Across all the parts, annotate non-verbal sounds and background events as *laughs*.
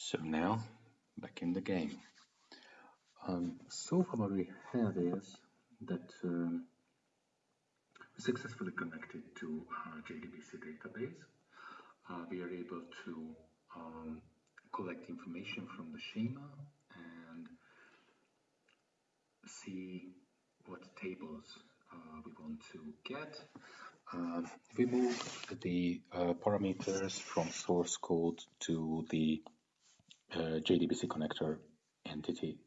So now, back in the game. Um, so far what we have is that um, we successfully connected to our JDBC database. Uh, we are able to um, collect information from the schema and see what tables uh, we want to get. Uh, we move the uh, parameters from source code to the uh, JDBC connector entity.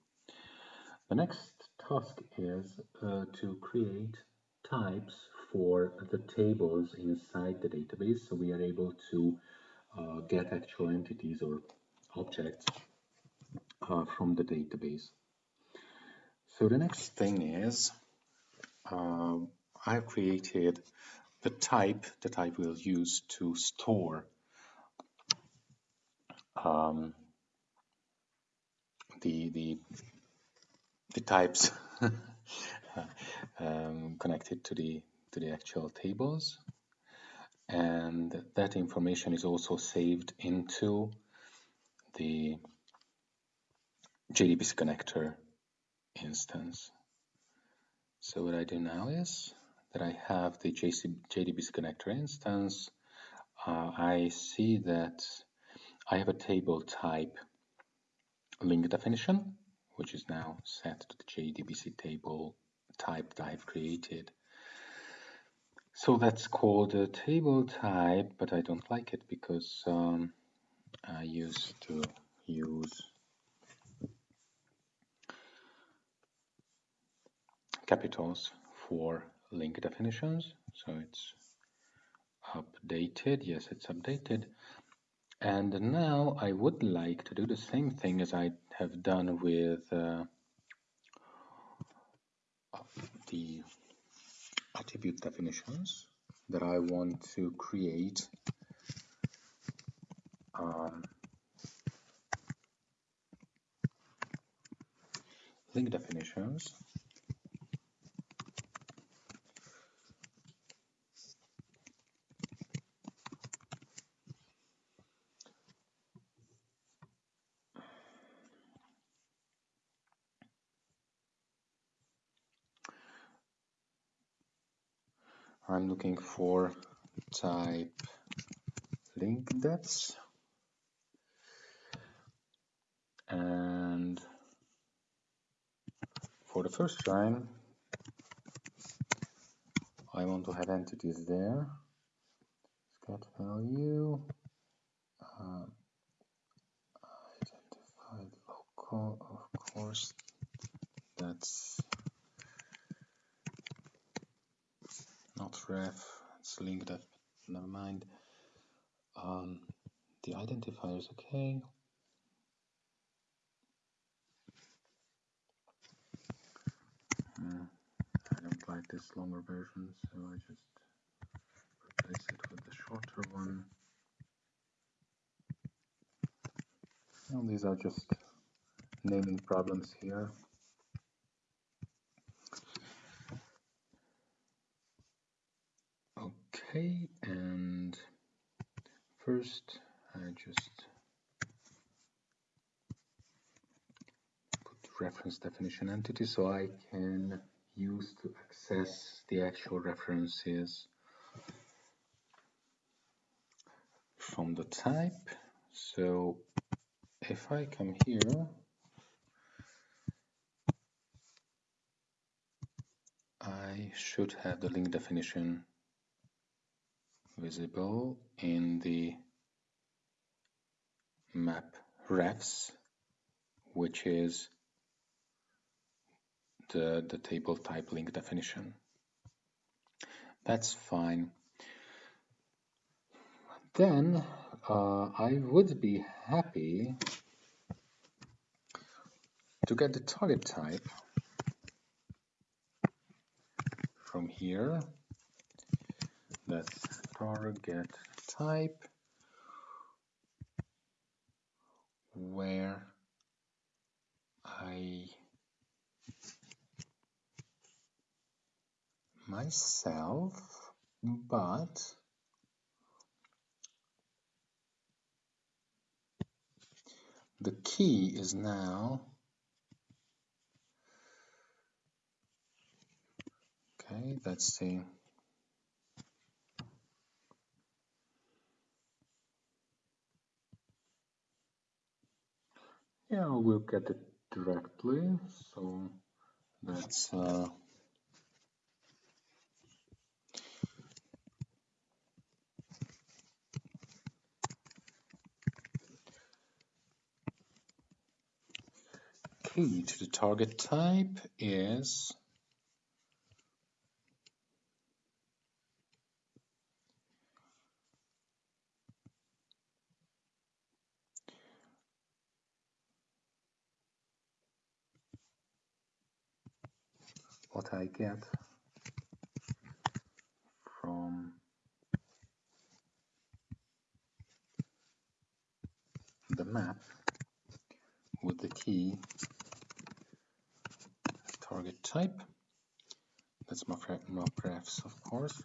The next task is uh, to create types for the tables inside the database so we are able to uh, get actual entities or objects uh, from the database. So the next thing is uh, I've created the type that I will use to store um, the, the, the types *laughs* um, connected to the, to the actual tables. And that information is also saved into the JDBC connector instance. So what I do now is that I have the JDBC connector instance. Uh, I see that I have a table type link definition, which is now set to the JDBC table type that I've created. So that's called a table type, but I don't like it because um, I used to use capitals for link definitions. So it's updated. Yes, it's updated. And now I would like to do the same thing as I have done with uh, the attribute definitions that I want to create um, link definitions I'm looking for type link depths. And for the first line I want to have entities there. Get value uh, identified local of course. That's not ref, it's linked up, never mind. Um, the identifier is okay. Mm, I don't like this longer version, so I just replace it with the shorter one. And these are just naming problems here. Okay, and first I just put reference definition entity so I can use to access the actual references from the type. So if I come here, I should have the link definition visible in the map refs, which is the, the table type link definition. That's fine. Then uh, I would be happy to get the target type from here. That's target type. Where I myself but the key is now okay that's the yeah we'll get it directly. So that's uh, key to the target type is what I get from the map with the key target type. That's my graphs, of course.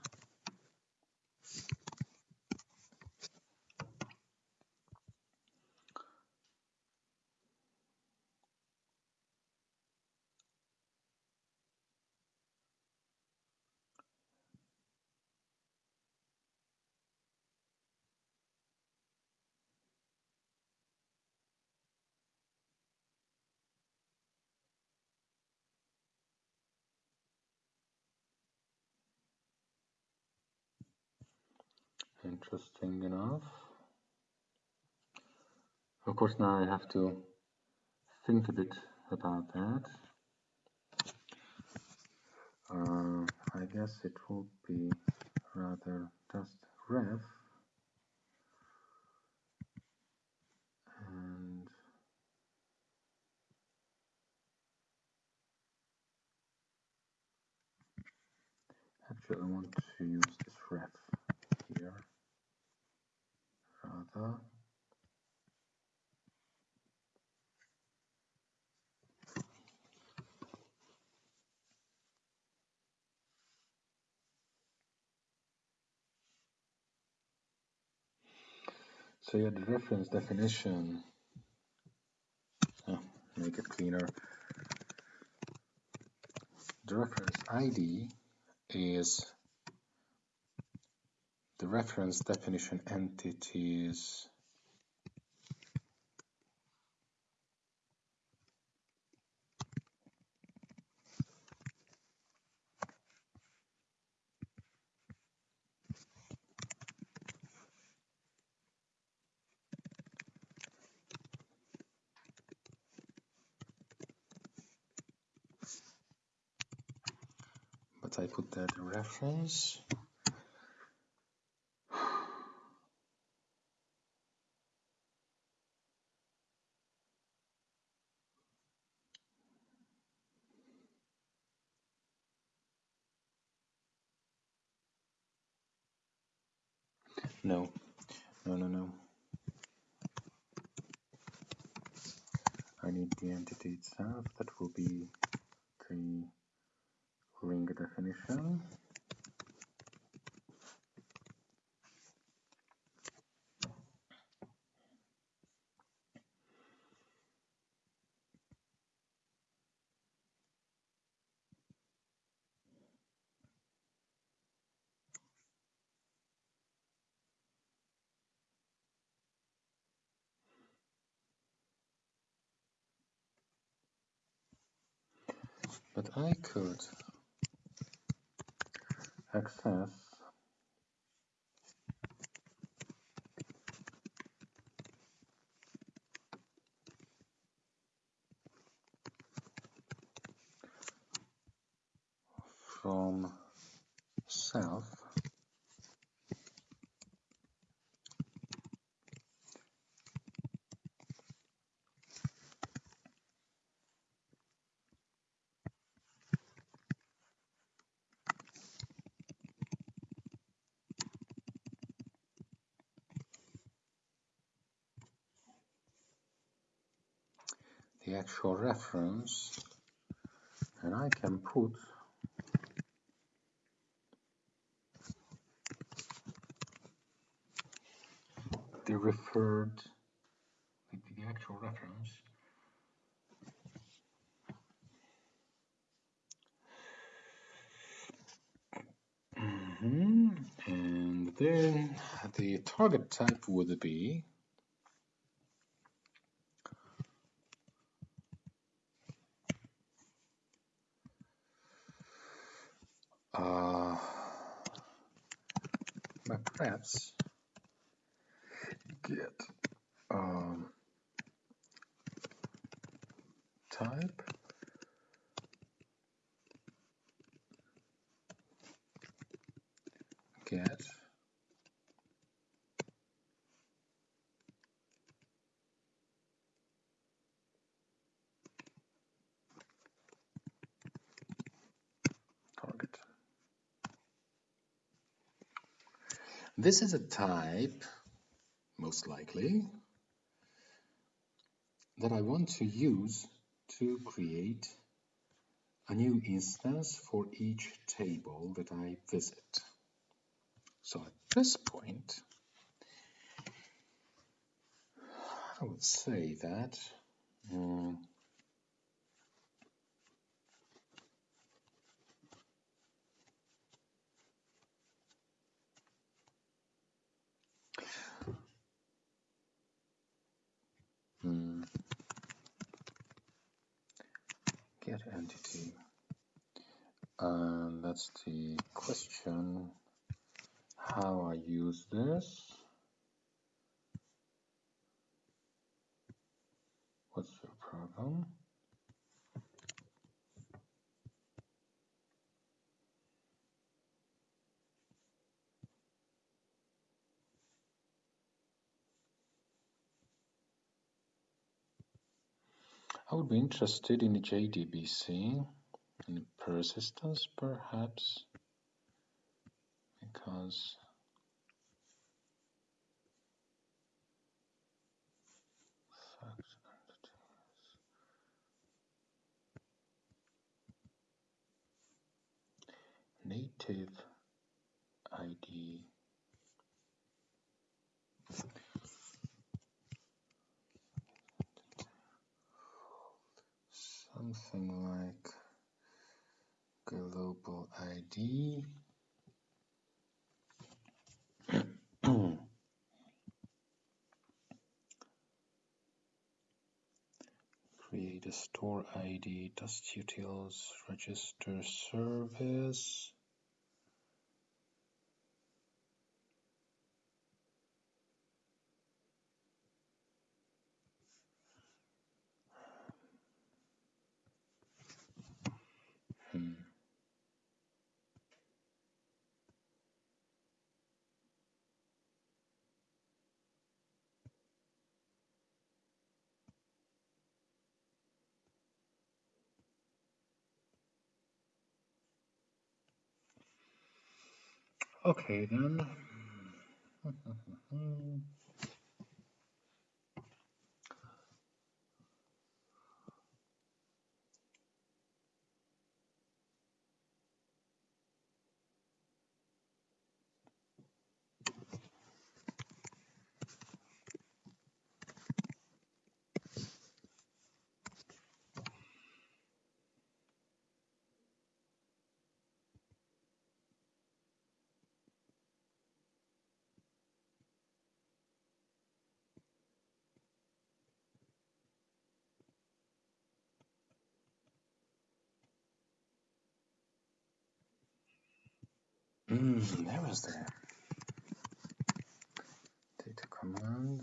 Interesting enough. Of course, now I have to think a bit about that. Uh, I guess it would be rather just ref and actually I want to use this ref here rather So yeah, the reference definition, oh, make it cleaner. The reference ID is the reference definition entities but I put that reference No, no, no, no. I need the entity itself. That will be the link definition. Access from self actual reference and I can put the referred the, the actual reference. Mm -hmm. And then the target type would be uh, perhaps get um, type get target. This is a type, most likely, that I want to use to create a new instance for each table that I visit. So at this point, I would say that um, get entity and that's the question how I use this? What's your problem? I would be interested in the JDBC in persistence perhaps? Because native ID something like global ID *clears throat* create a store ID dustutils register service Okay then. *laughs* *laughs* Mm, there was the data command.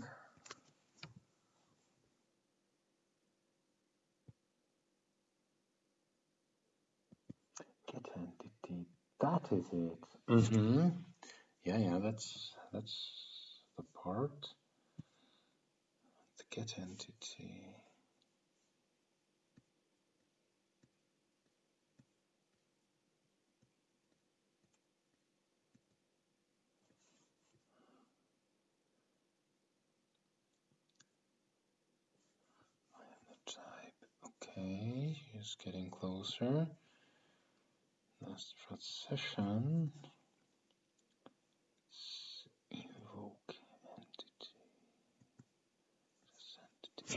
Get entity. That is it. Mm-hmm. Yeah, yeah, that's that's the part. The get entity. He's getting closer. Last session. Invoke entity.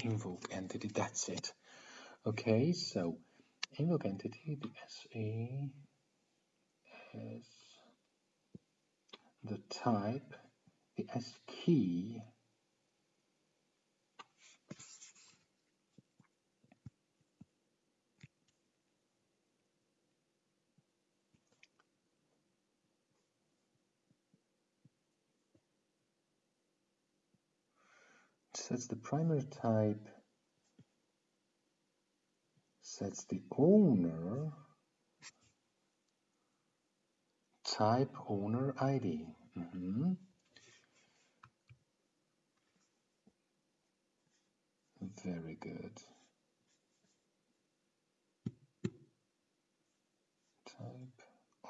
invoke entity, that's it. Okay, so invoke entity, the SA has the type, the S key sets the primary type, sets the owner, type owner ID. Mm -hmm. Very good. Type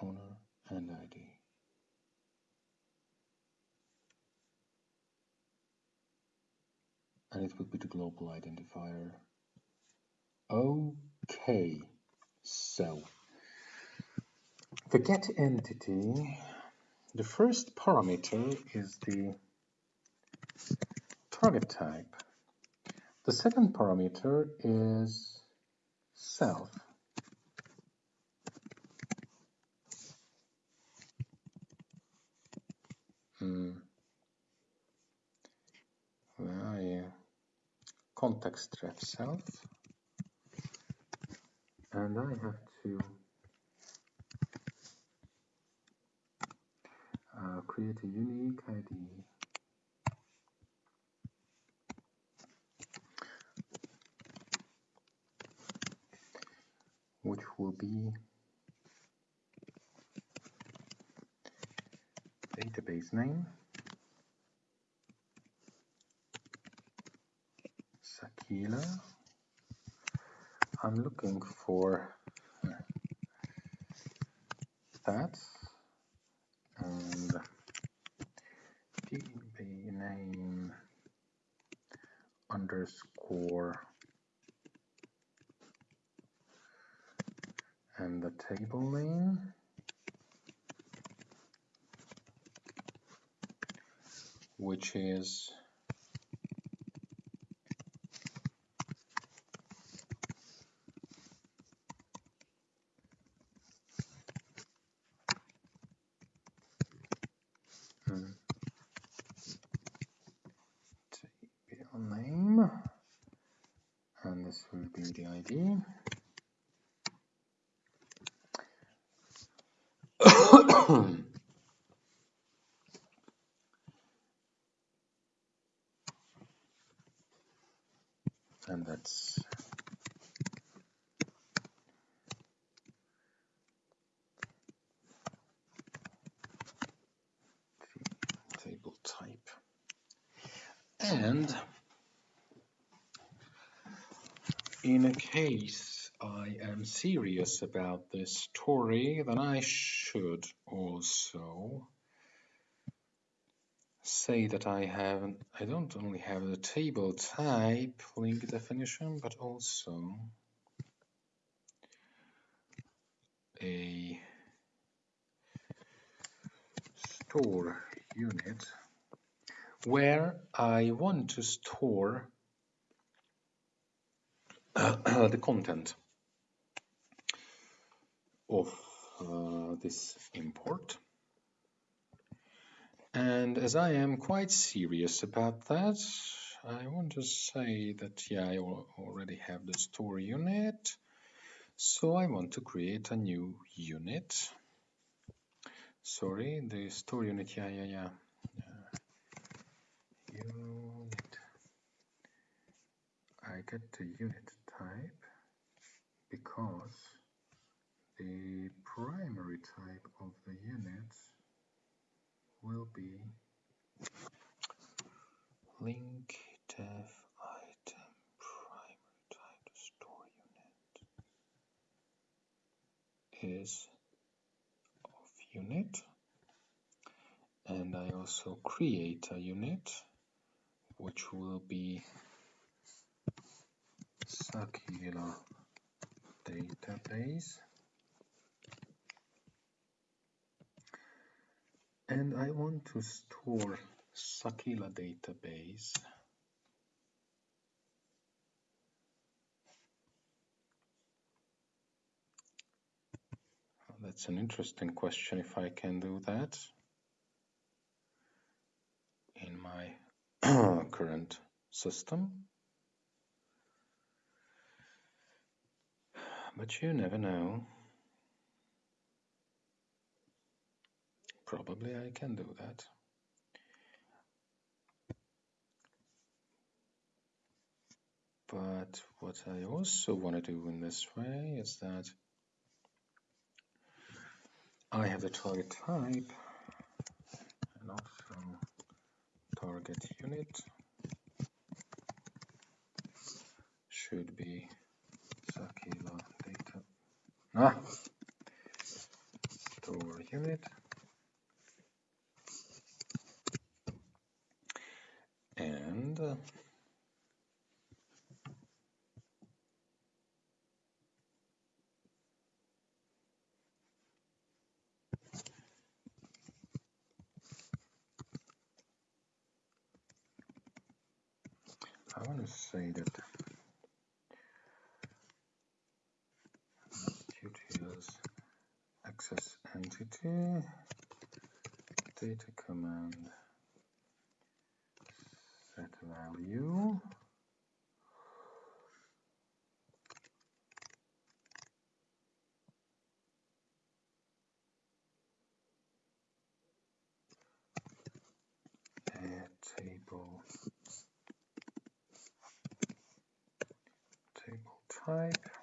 owner and ID. And it would be the global identifier. Okay, so the get entity, the first parameter is the target type. The second parameter is self. Hmm. Where you? Context ref self and I have to uh, create a unique ID which will be database name Sakila. I'm looking for that and db name underscore and the table name which is and that's table type and in a case I am serious about this story then I should also say that I have I don't only have the table type link definition but also a store unit where I want to store *clears throat* the content of uh, this import and as I am quite serious about that, I want to say that, yeah, I already have the store unit. So I want to create a new unit. Sorry, the store unit, yeah, yeah, yeah. Uh, unit. I get the unit type because the primary type of the unit will be link def item primary type store unit is of unit. And I also create a unit which will be Sakila database and I want to store Sakila database That's an interesting question if I can do that. In my *clears throat* current system. But you never know. Probably I can do that. But what I also want to do in this way is that I have the target type and also target unit should be data ah, store unit and uh, I want to say that utils access entity data command set value. Table. Type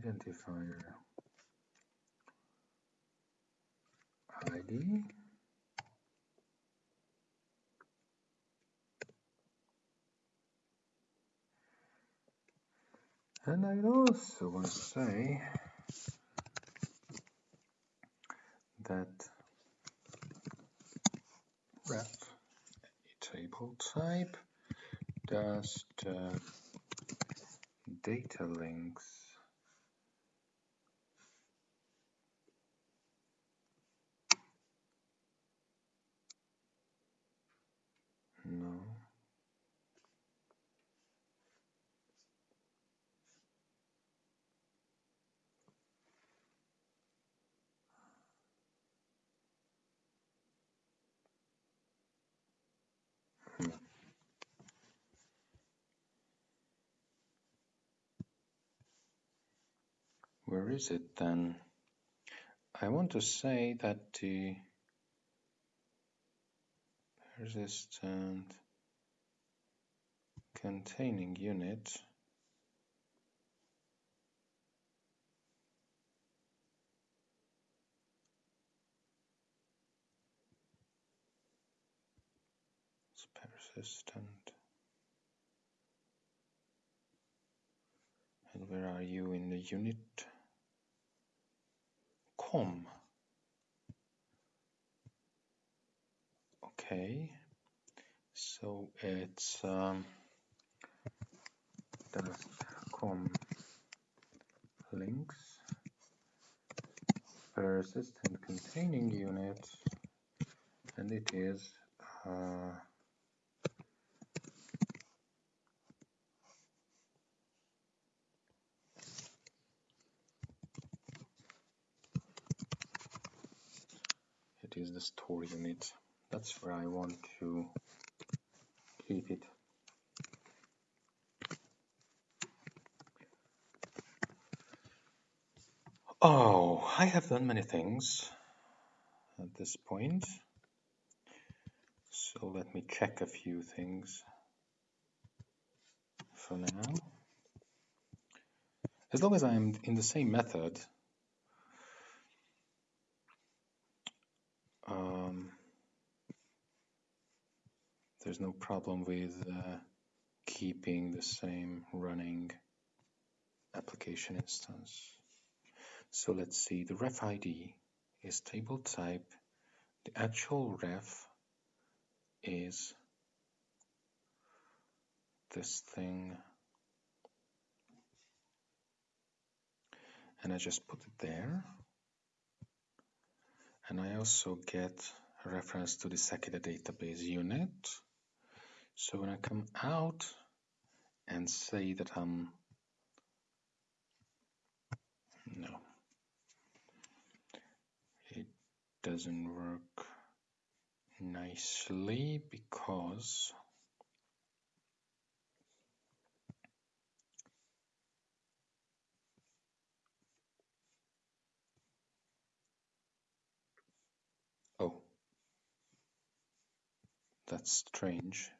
identifier ID and I also want to say that ref table type does the data links no Where is it then? I want to say that the persistent containing unit is persistent. And where are you in the unit? com. Okay, so it's um, com links persistent containing unit and it is uh, is the store unit. That's where I want to keep it. Oh, I have done many things at this point. So let me check a few things for now. As long as I'm in the same method, there's no problem with uh, keeping the same running application instance. So let's see, the ref ID is table type. The actual ref is this thing. And I just put it there and I also get a reference to the Sakila database unit. So when I come out and say that I'm no it doesn't work nicely because oh that's strange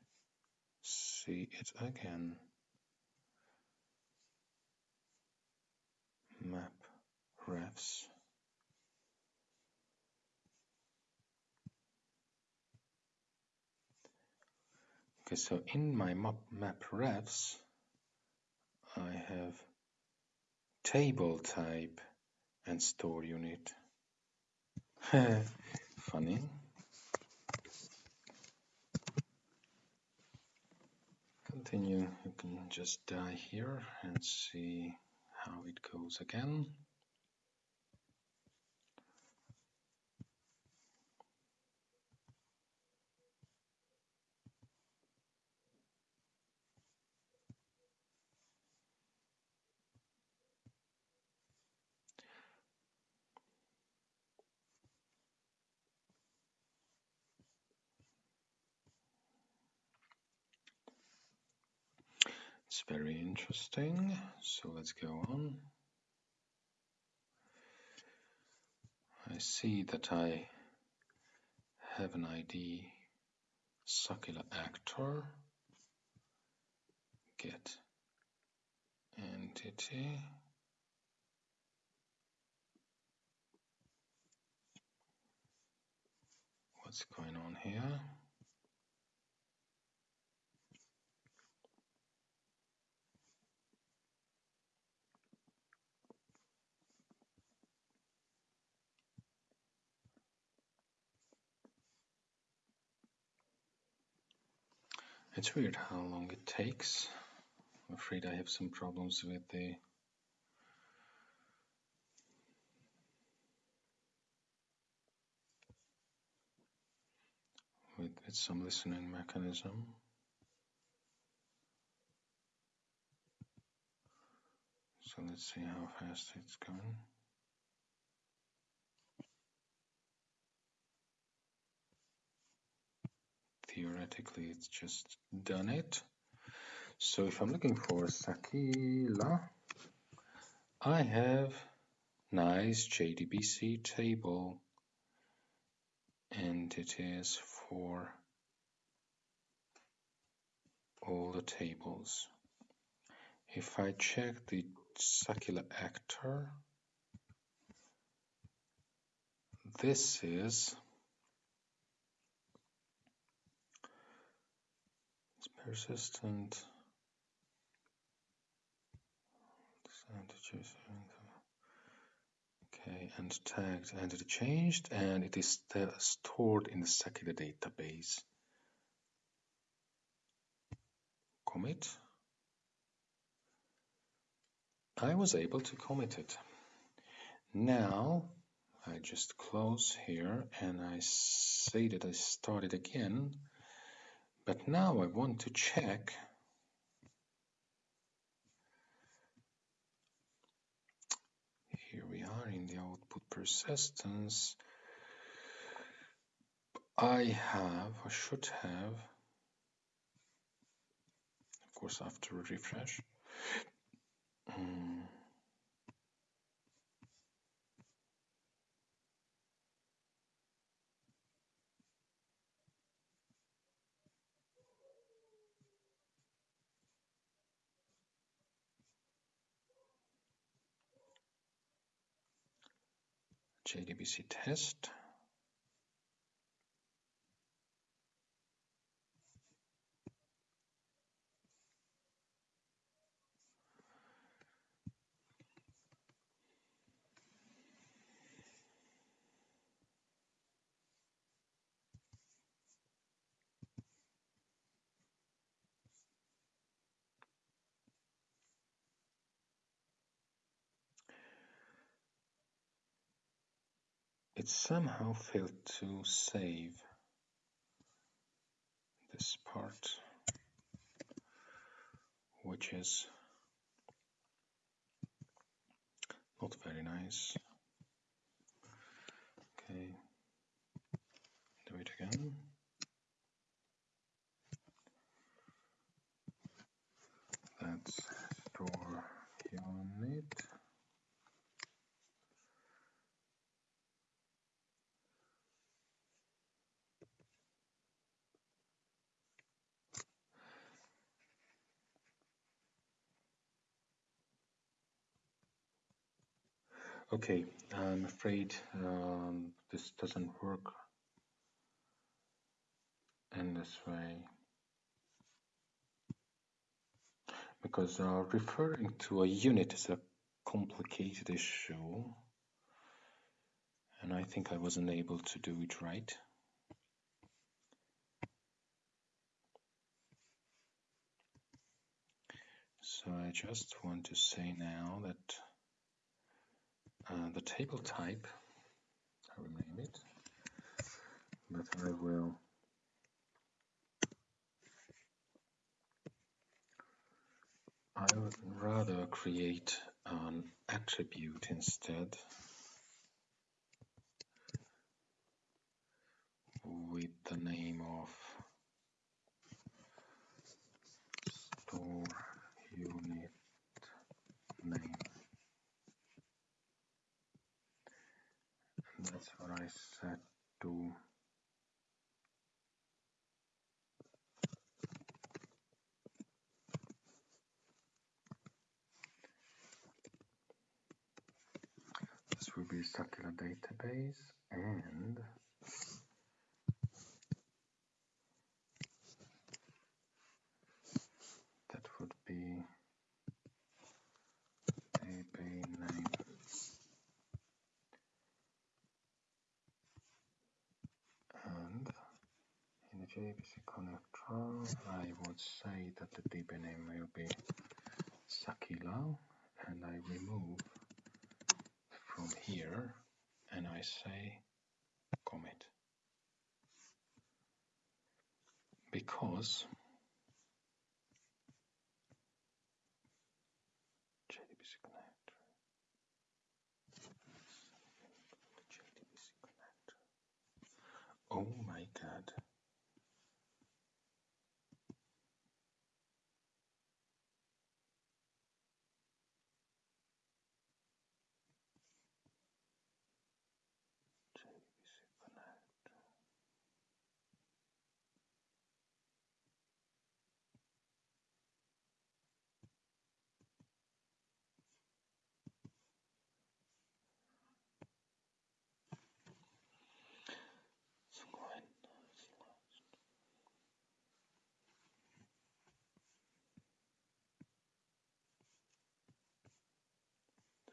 see it again map refs. Okay so in my map, map refs I have table type and store unit. *laughs* Funny continue. You can just die here and see how it goes again very interesting. So let's go on. I see that I have an ID Sakila actor. Get entity. What's going on here? It's weird how long it takes. I'm afraid I have some problems with the with, with some listening mechanism. So let's see how fast it's going. Theoretically it's just done it. So if I'm looking for Sakila, I have nice JDBC table and it is for all the tables. If I check the Sakila actor, this is persistent okay and tagged and it changed and it is stored in the Sakila database. Commit. I was able to commit it. Now I just close here and I say that I started again but now I want to check here we are in the output persistence. I have, I should have, of course after a refresh, um, JDBC test. It somehow failed to save this part which is not very nice. Okay, do it again. Okay, I'm afraid um, this doesn't work in this way. Because uh, referring to a unit is a complicated issue. And I think I wasn't able to do it right. So I just want to say now that uh, the table type, I will name it, but I will I would rather create an attribute instead with the name of store unit name I to this will be Sakila database and that would be JDBC connector, I would say that the DB name will be Sakila, and I remove from here, and I say commit. Because JDBC connector, JDBC connector. Oh my god.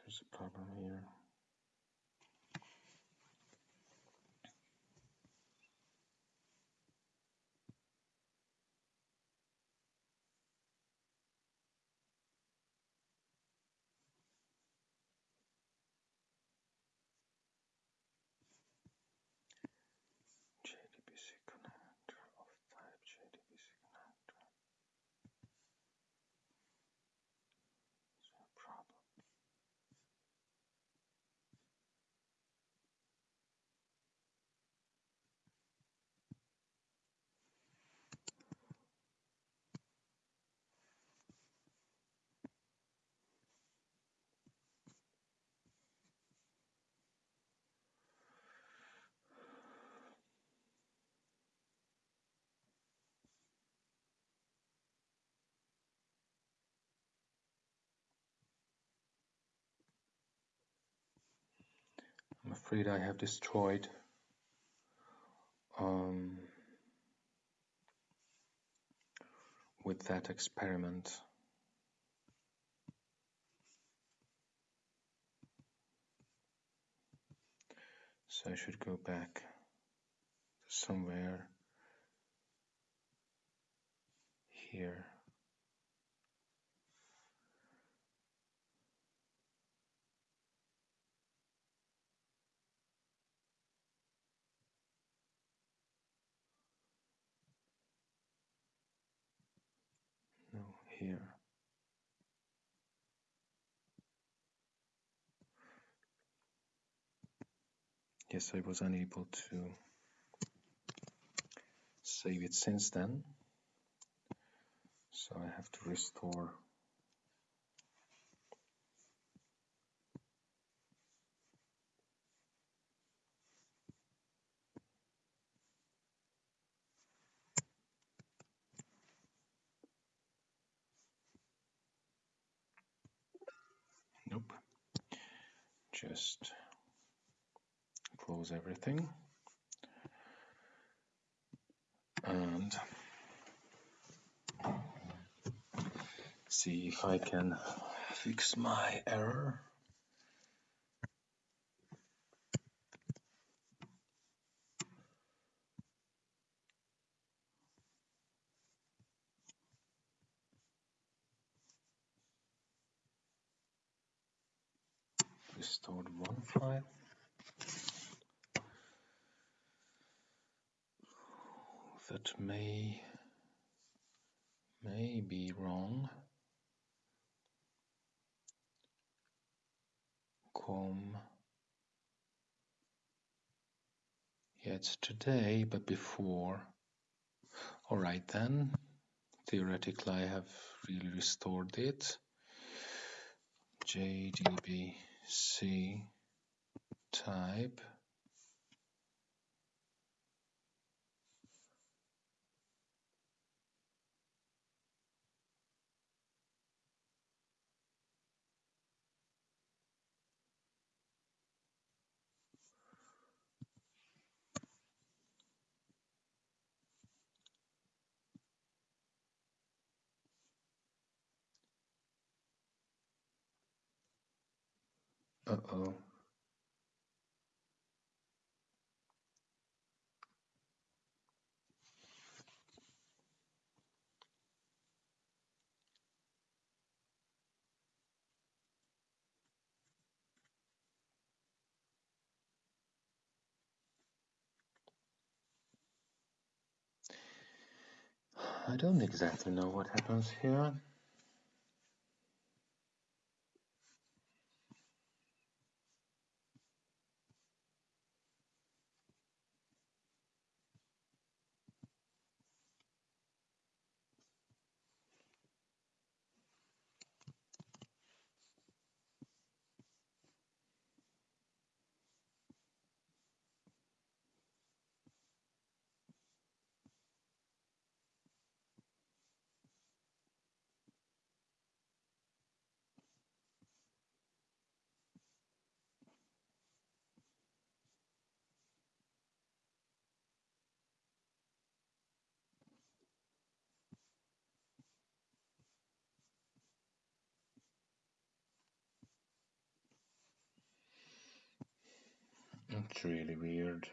There's a problem here. JDBC connector of type JDBC connector. Is there a problem? I'm afraid I have destroyed um, with that experiment. So I should go back somewhere here. here. Yes, I was unable to save it since then, so I have to restore Just close everything. And see if I can fix my error. Restored one That may may be wrong. com. Yeah it's today but before. All right then. Theoretically I have really restored it. Jdbc type Uh-oh. I don't exactly know what happens here. It's really weird.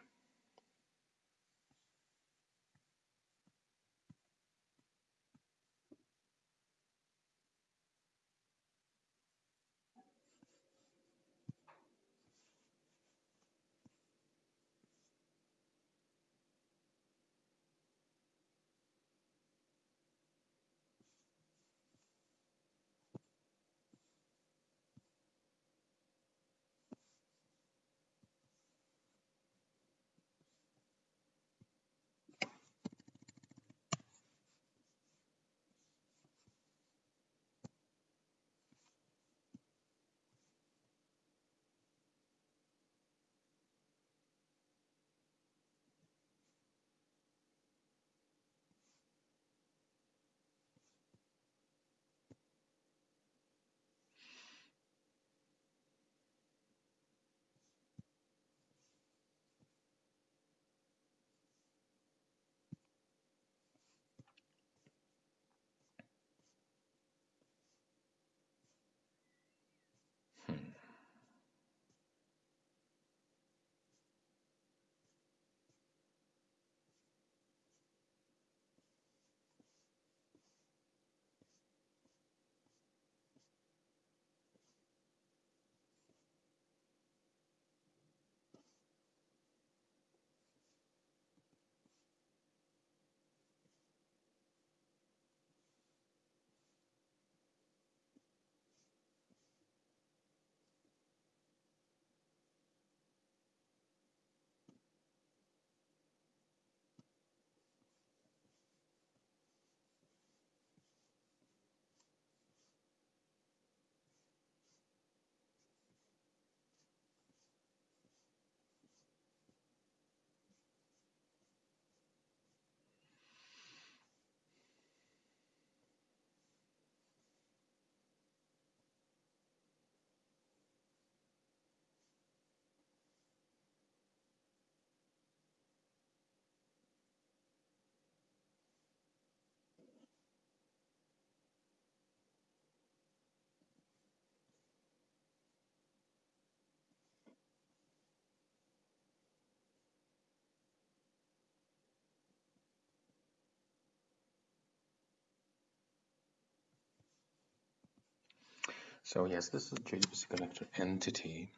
So yes, this is JDBC connector entity.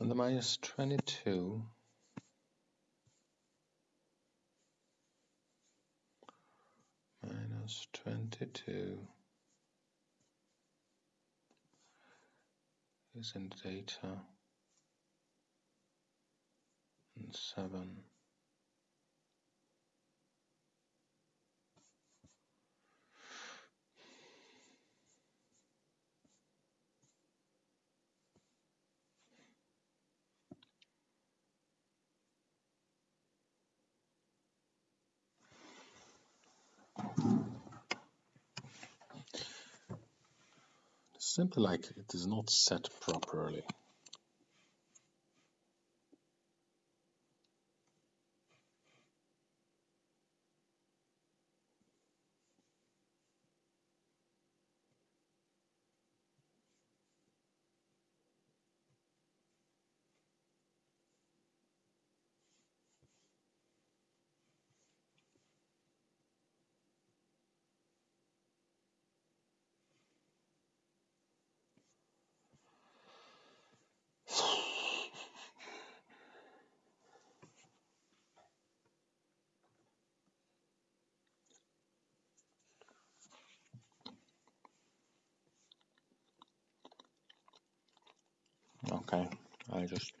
And the minus 22 minus 22 is in data. And 7 simply like it is not set properly. Okay, I just